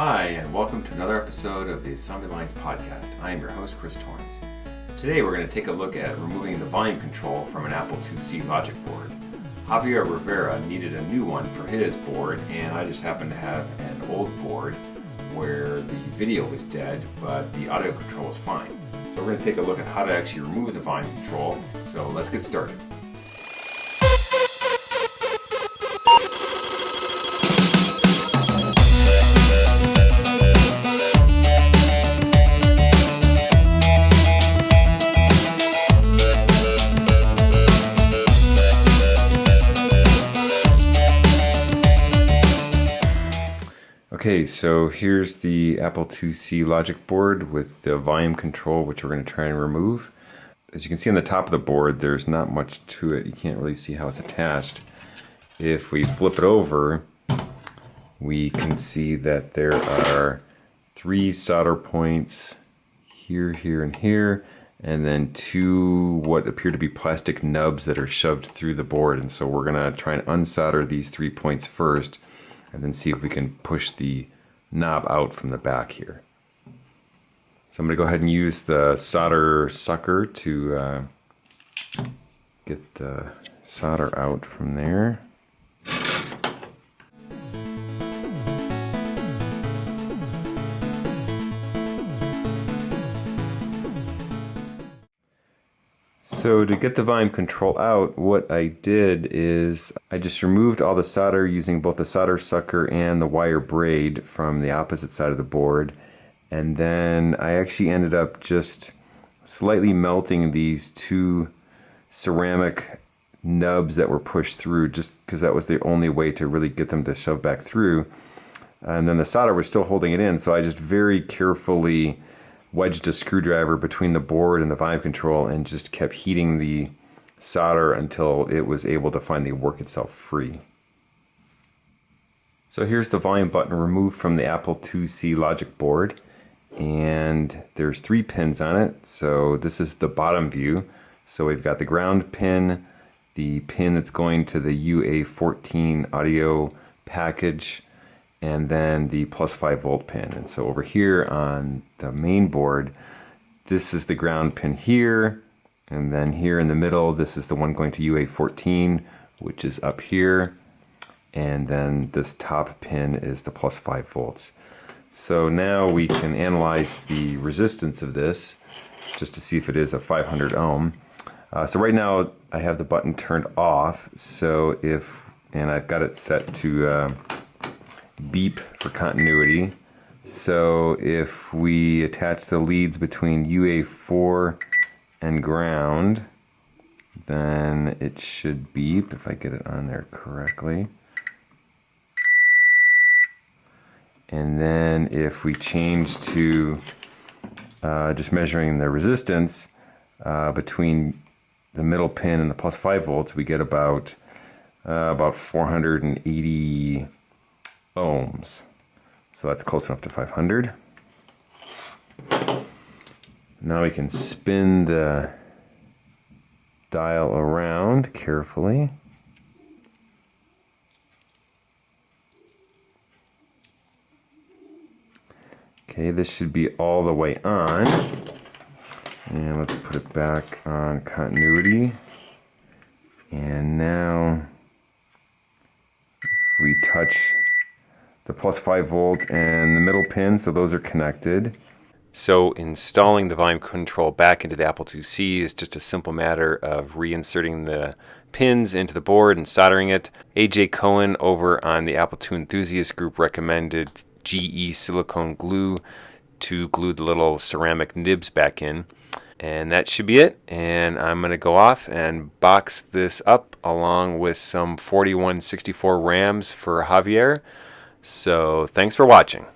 Hi, and welcome to another episode of the Assembly Lines Podcast. I am your host, Chris Torrence. Today we're going to take a look at removing the volume control from an Apple IIc logic board. Javier Rivera needed a new one for his board, and I just happened to have an old board where the video was dead, but the audio control was fine. So we're going to take a look at how to actually remove the volume control. So let's get started. Okay, so here's the Apple IIc logic board with the volume control, which we're going to try and remove. As you can see on the top of the board, there's not much to it. You can't really see how it's attached. If we flip it over, we can see that there are three solder points here, here, and here, and then two what appear to be plastic nubs that are shoved through the board. And so we're going to try and unsolder these three points first and then see if we can push the knob out from the back here. So I'm going to go ahead and use the solder sucker to uh, get the solder out from there. So to get the volume control out, what I did is I just removed all the solder using both the solder sucker and the wire braid from the opposite side of the board. And then I actually ended up just slightly melting these two ceramic nubs that were pushed through just because that was the only way to really get them to shove back through. And then the solder was still holding it in, so I just very carefully wedged a screwdriver between the board and the volume control and just kept heating the solder until it was able to finally work itself free. So here's the volume button removed from the Apple IIc logic board and there's three pins on it so this is the bottom view so we've got the ground pin the pin that's going to the UA14 audio package and then the plus 5 volt pin. And so over here on the main board, this is the ground pin here, and then here in the middle, this is the one going to UA14, which is up here, and then this top pin is the plus 5 volts. So now we can analyze the resistance of this, just to see if it is a 500 ohm. Uh, so right now I have the button turned off, so if, and I've got it set to uh, beep for continuity. So if we attach the leads between UA4 and ground, then it should beep if I get it on there correctly. And then if we change to uh, just measuring the resistance uh, between the middle pin and the plus 5 volts, we get about uh, about 480 ohms. So that's close enough to 500. Now we can spin the dial around carefully. Okay, this should be all the way on. And let's put it back on continuity. And now we touch the plus 5 volt and the middle pin, so those are connected. So installing the volume control back into the Apple IIc is just a simple matter of reinserting the pins into the board and soldering it. AJ Cohen over on the Apple II Enthusiast group recommended GE silicone glue to glue the little ceramic nibs back in. And that should be it. And I'm going to go off and box this up along with some 4164 RAMs for Javier. So thanks for watching.